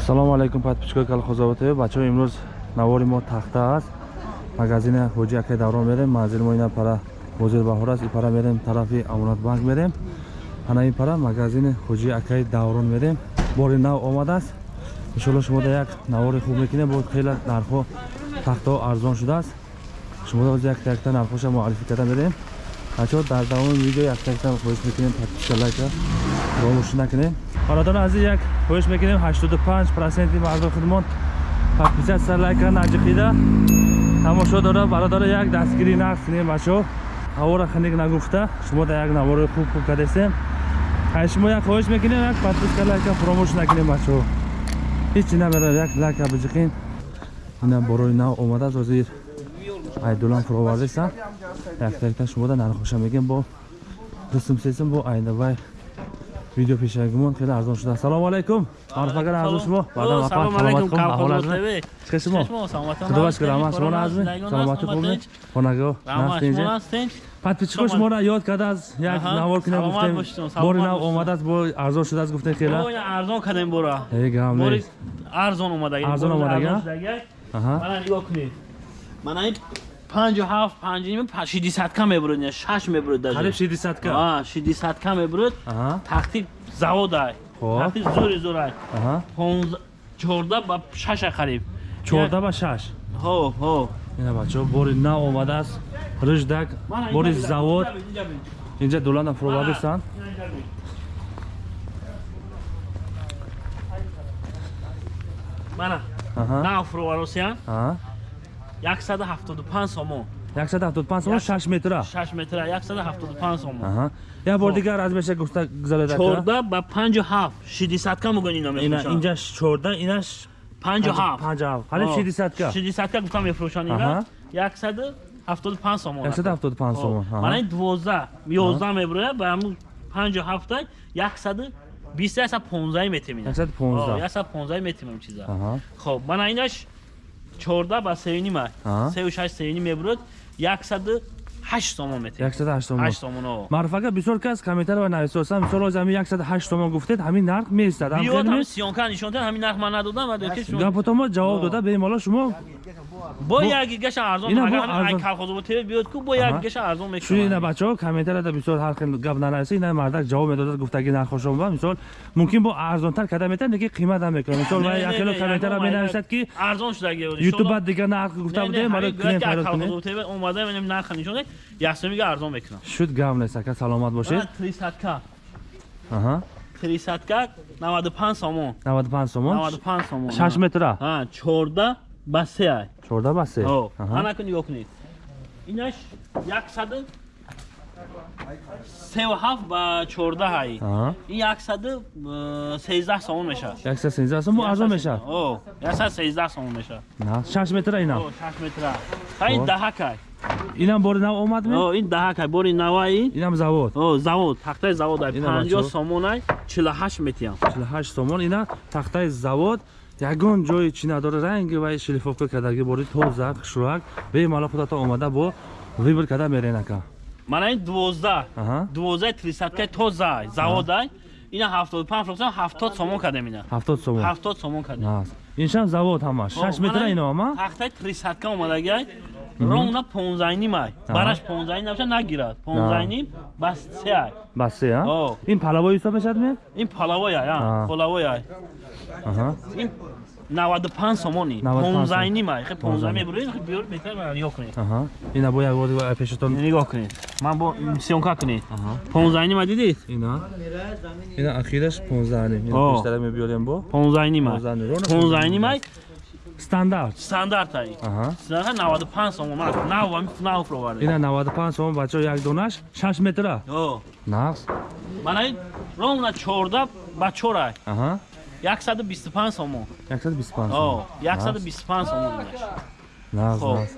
ассалому алайкум подписчикои калхозово тв бачаҳо имрӯз навори мо тахта аст. Магазини ҳоҷи акай даврон мерем. Манзили мо ина пара бозир баҳор аст. Ин пара мерем тарафи амонатбанк мерем. Ана ин пара магазини ҳоҷи акай даврон мерем. Бори нав омадааст иншоалло шумо да як навори хуб мекунем бо хеле нархҳо тахтаҳо арзон шудааст шумо да якта якта нархоша муаррифӣ карда мерем. Бачаҳо дар давоми видео якта якта хоҳиш мекунем. Подписка лайка. Фаромӯшӣ накунем бародарон азиз як хоҳиш мекунем. 85 проценти мардои худмон подписатсия лайка наҷиқида тамошо дора бародаро як дастгирӣ нақд кунем бачаҳо ҳавора ханек нагуфта. Шумо да як навори хуб хуб кардесем. Ай шумо як хоҳиш мекунем. Як подписка лайка фаромӯш накунем бачаҳо ҳечи намерам як лайка биҷиқем ина борои нав омадааст ҳозир айдулам фуровардеса якта якта шумо да нархоша мегем бо дустум сесум бо айдавай видео пешагимон хеле арзон шуда. Салому алайкум. Маруфагар арзон шумо. Баъдан салому алайкум калхоз тв чиқа шумо? худо шукр ама шумо назми саломати хубе хонаго нафтинҷа подписчико шуморо ёд карда аз як навор кунем гуфтем. бори нав омадааст бо арзон шудааст гуфтем хела. Арзон кардем бора. Э гам не арзон омадаги арзон омадага мана нигоҳ кунед мана ин панҷу ҳафт панҷним шидисатка мебурад шаш мебурад қариб шидисатка шидисатка мебурад тахти заводай тахти зури зурай чорда ба шаша қариб. Чорда ба шаш? Ҳо ҳо ина бачаҳо бори нав омадааст. Рӯждак бори завод. инҷа дуланда фуровардистанд мана нав фуроваросиян 175 сомон 175 сомон 6 метра 6 метра 175 сомон я бор дигар аз меша гуфта гузарода 14 ба 57 60 ка мугон ино мефрӯшанд инҷа 14 инаш 57 57 ҳали 60 ка 60 ка гуфта мефрӯшанд ина 175 сомон 175 сомон мана ин 12 11 мебурояд ба ҳамун 57 та 100 20 яса 15 метимин 115 яса 15 метимин чиза хоб мана инаш 14 ба 3 нима 36 3 нима мебурд 100 8 сомон метед. 108 сомон. 8 сомон маърфака бисёр кас комментарий ва нависоса мисол оз ҳамин 108 сомон гуфтед ҳамин нарх меистад биёд ҳамин сиёнка нишондед ҳамин нарх ман надодам ва доки шумо гапотамо ҷавоб дода бемало шумо бо як гигаша арзон агар калхозо бутед биёд ку бо як гигаша арзон мекунад. Шуни на бачаҳо комментарияда бисёр ҳар хел гап нараси на мардак ҷавоб медодад гуфтаги нархошон ва мисол мумкин бо арзонтар када метад леки қимат ҳам мекунад. Мисол ва як хело комментария менависад ки арзон шуда ютуб бад дигар нарх гуфта будем ара клиент пайдо кунед омада менем нарх нишонед ясомига арзон мекунам. Шуд гам нест ака саломат бошед. 300 ка аҳа. 300 ка 95 сомон. 95 сомон? 95 сомон 6 метра? Ҳа 14 ба 3 ай. 14 ба 3 ана кун нигоҳ кунед. Инаш 100 37 ба 14 ай ин 113 сомон мешавад. 113 сомон арзон мешавад? о 113 сомон мешавад. 6 метра ина. 6 метра. Ин даҳакай инам бори нав омад ин даҳакай бори наваи? Инам завод. Завод тахтаи завод ай. 50 сомон ай 48 метиям 48 сомон ина тахтаи завод. Ягон ҷои чӣ надора ранги ва шилифовка кардаги бори тоза хушрак бемало худато омада бо вибр карда мерен ака мана ин 12 12 трисаткаи тоза заводай ина 75 фроксан 70 сомон кардем ина. 70 сомон. 70 сомон кардем. Иншам завод ҳамаш. 6 метра ино ама тахтаи трисатка омадагай ронна 15 ним ай бараш 15 ним набаша нагирад. 15 ним бас 3 ай бас 3 а ин палавой ҳисоб мешавад ме ин палавой ай а. палавой ай аҳа. Ин 95 сомони. 15 ним ай хе 15 мебуред хе биёр беҳтар ва нигоҳ кунед. Аҳа. Ина бо як бори пешатон нигоҳ кунед. Ман бо сиёнка кунед. 15 ним ай дидед? Ина. Ина ахираш 15 ним ина бештара мебиёрем бо. 15 ним ай 15 ним ай стандарт стандарт ай стандарт 95 сомон. Ман нав нав фровард ина 95 сомон бачо як донаш 6 метра. О. Нағз. Мана ровна 14 ба 4 ай аҳа. 125 сомон. 125 о 125 сомон нағз нағз.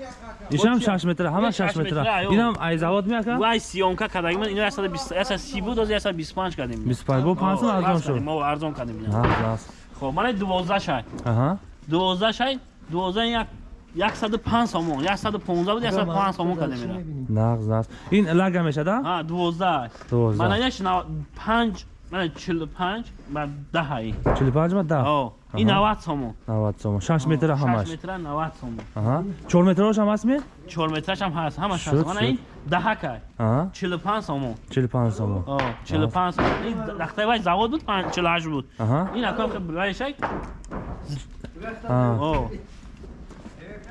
Ишам 6 метра ҳама 6 метра. инам ай завод меака? Вай сиёнка кардаги ман ино 120 буд 125 кардем 25 бо 500 арзон шуд. мо арзон кардем нағз нағз. Хоб мана 12 шай аҳа 12 шай 12 як 105 сомон 115 буд 105 сомон кардем ина нағз нағз ин лага мешада ҳа 12 12 мана яш 5 мана 45 ба 10 ай 45 ба 10 о ин Аҳа. 90 сомон 90 сомон 6 метр 6 ҳамаш метра 90 сомон аҳа 4 метрош ҳам ҳастми 4 метраш ҳам ҳаст ҳамаш Шуд, ҳаст мана шуд. ин 10 кай аҳа 45 сомон 45 сомон о 45 сомон ин дахтаи вай завод буд 48 буд аҳа ин аком ки вайшак аҳа о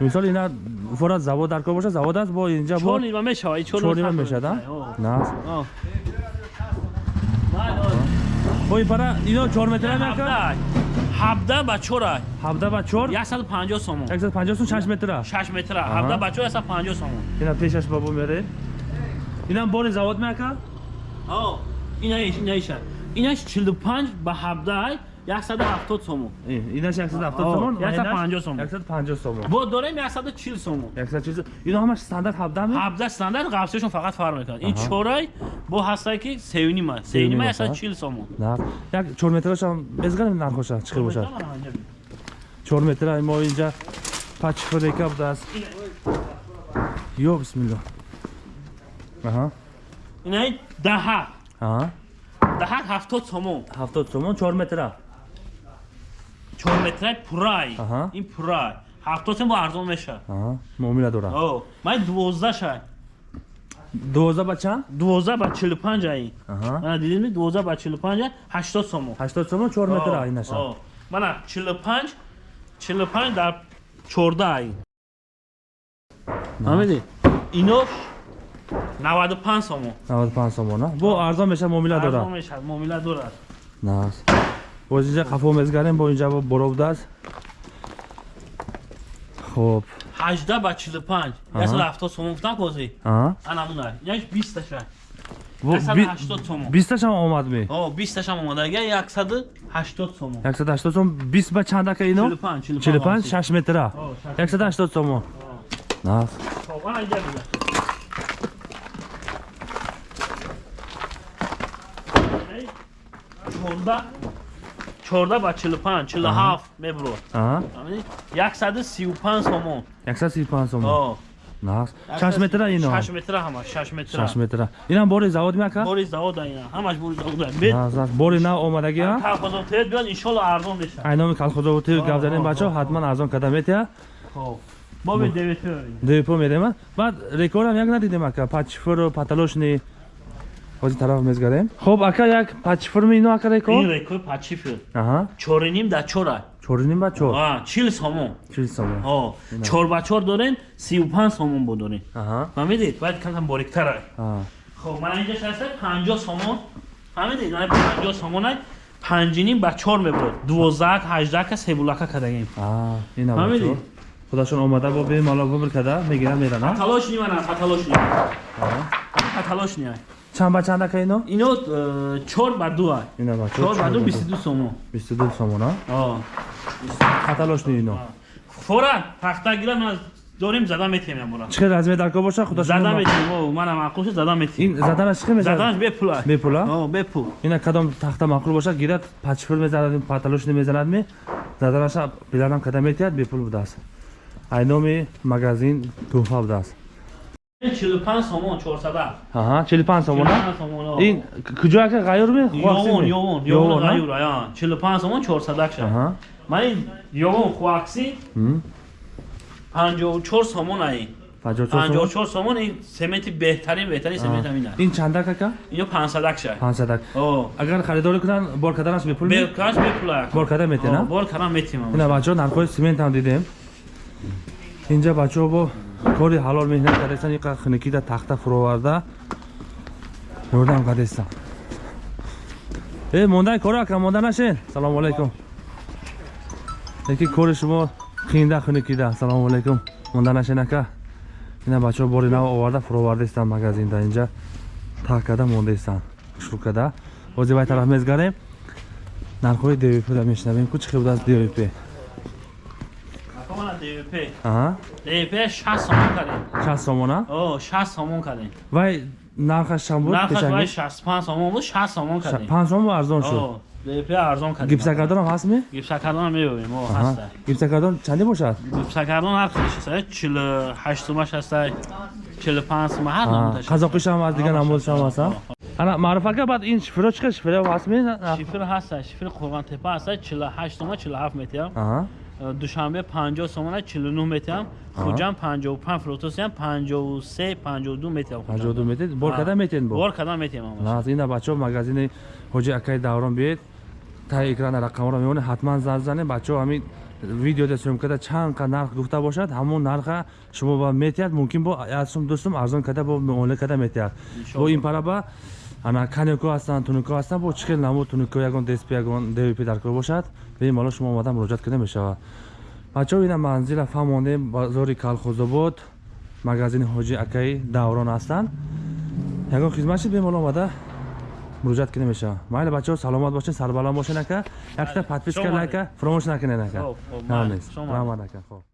мисол ина форат завод дар кор боша завод аст? Бо инҷа бо 4 нима мешава ин 4 4 нима мешад а на. О ман бо ин пара ино 4 метр мека 17 ба 4 17 ба 4 150 сомон. 150 сум 6 метр 6 метра Аҳа. 17 ба 4 150 сомон. Ина пешаш бабу мере. Инам бори завод мека о ина иш ина иша инаш 45 ба 17 170 сомон инаш 170 О, сомон 150 сомон. 150 сомон бо дорем 140 сомон 100 чиз ино ҳамаш стандарт 17 ми 17 стандарт қавсешон фақат фарқ мекунад ин чорай бо ҳастае ки севнима севнима 140 сомон на як 4 метраш ҳам безгарем нархоша хел бошад 4 метра мо инҷа пачфрека будааст ё бисмилла аҳа ина ин даҳа аҳа даҳа 70 сомон 70 сомон 4 метра 4 метраи пурай. Аҳа. ин пурай. 70 сомон бо арзон мешавад аҳа муомила дорад о ман 12 шай 12 ба чанд? 12 ба 45 ай. Аҳа. Мана дидем 12 ба 45 80 сомон. 80 сомон 4 метра инаша О, мана 45 45 дар 14 ай. Фаҳмиди ино 95 сомон. 95 сомон а? Бо арзон меша муомила арзон дорад мешавад муомила дорад нас боз инҷа қафо мезгарем бо инҷа боро будааст хоб. 18 ба 45 Аҳа. 170 сомон гуфтам бози аҳа. Анамуна яш 20 таша Бо- 180 сомон. 20 ташам омадми о 20 таша омадага 180 сомон. 180 сом 20 ба чанд ака ино 45 45 6 метра. О, шаш. 180 сомон. Нас Хоб, ана инҷа буда. Эй, 14 14 ба 45 47 мебурад аҳа. Фаҳмидӣ 135 сомон. 135 сомон. О. Нас 6 метра ино 6 метра ҳама 6 метра. 6 метра. Инам бори завод меака? Бори завода ина. Ҳамаш бори завода бед нас нас бори нав омадаги а колхозотият биёд иншолло арзон мешавад. Айноми колхозовати гап занем бачо ҳатман арзон када метия хоб. Бобе девето депо мерем баъд рекордам як надидем ака пачфуру паталошни ҳозир тараф мезгарем? Хоб ака як пачфурми ино ака ин рекорд рекорд пачифил аҳа. Чориним да чора. Чориним ба чор? А 40 сомон. Чил сомон. О чор ба чор дорем 35 сомон бо дорем. Аҳа. Фаҳмидед? Бояд камкам бориктара аҳа хоб мана инҷа шаста 50 сомон фаҳмидед мана 50 сомонай панҷиним ба чор мебурад 12 18 ка себулака кадагем Фаҳмидӣ? бачо худашон омада бо бемало бубр када мегирам мерана талош ни мана паталош ни аҳа паталош ни ай чанд ба чанд ака ино? Ино э, чор ба ду чор ба ду 22 сомон. 22 сомон а? Каталошни ино. Фора тахта гира ман дорем зада метем ямора чӣ хел размер дар кор боша? Худашон зада метем о мана маъқул шуд зада метем ин заданаш чӣ хел мезанад? Заданаш бепул ай бепула о бепул ина кадом тахта мақул бошад гирад пачфур мезанад паталошни мезанадми заданаша пиланам када метиҳад бепул будааст. Айноми магазин туҳфа будааст 45 сомон 400 аҳа 45 сомон а? 45 сомон о. ин куҷо ака ғайёрми ёвон ёвон ёвон а? гаюр ая 45 сомон 400 акша аҳа. Ман ин ёвон хуакси М. 54 сомон ай. 54 сомон? 54 сомон ин сементи беҳтарин беҳтарин семент ам ин ай ин чандак ака ино 500 акша 500 о. Агар харидорӣ кунанд бор каданаш бепул ми? бекаш бепула бор када метена бор карам метим ина бачаҳо нархҳои сементам дидем. Инҷа бачаҳо бо кори ҳалол меҳнат кардастан иқа хунукида тахта фуроварда. Ёрдам кардастан э мондаи кору ака монда нашен салому алайкум. Яки кори шумо қиинда хунукида салому алайкум. Монда нашен ака. Ина бачаҳо бори нав оварда фуровардаистанд магазинда инҷа. Так када мондаистанд шуркада. Ҳозир вай тараф мезгарем нархҳои двпда мешнавем. Ку чӣ хел будааст двп двп 60 сомон кардем. 60 сомон а о 60 сомон кардем. Вай нархаш чанд буд? Нархаш вай пешанги 65 сомон буд 60 сомон кардем. 5 сомон арзон шуд? О двп арзон кардем. Гипсакардонам ҳастми гипсакардон мебинем о Аҳа. ҳаста. Гипсакардон чанди бошад? Гипсакардон ҳар хеле шаста 48 сумаш ҳаста 45 сум ҳар Аҳ, намудаш қазоқиш ҳам аз дигар намудаш ҳам ҳаст, а? ана маъруф ака баъд ин шифро чиқа шифро ҳаст ми шифр ҳаста шифр қурғонтепа ҳаста 48 сум 47 метиям аҳа душанбе 50 сум 49 метиям хуҷам 55 фрутосиям 53 52 метиям ҳаҷоду метед бор када метед бо? Бор кадам метиям нас ина бачаҳо магазини ҳоҷи акаи даврон биед. Таи экрана рақамро меонед ҳатман занг занед. Бачаҳо ҳамин видеода сём када чанд қа нарх гуфта бошад. Ҳамон нарха шумо ба метиҳад мумкин бо як сум ду сум арзон када бо муомила када метиҳад бо ин пара ба ана канеко ҳастанд тунико ҳастанд. Бо чӣ хел намуд? Тунико ягон дсп ягон двп дар кор бошад. Бемало шумо омада муроҷиат карда мешавад. Бачаҳо ина манзила фаҳмонем бозори калхозобод магазини ҳоҷи акаи даврон ҳастанд. Ягон хизматши бемало омада муроҷиат кида мешавад. Майли бачаҳо саломат бошед сарбаланд бошед ака якта подписка лайка фаромӯш накунед ака Хоб, хоб, Ҳам майли. нест. Шома. Раҳмат ака хоб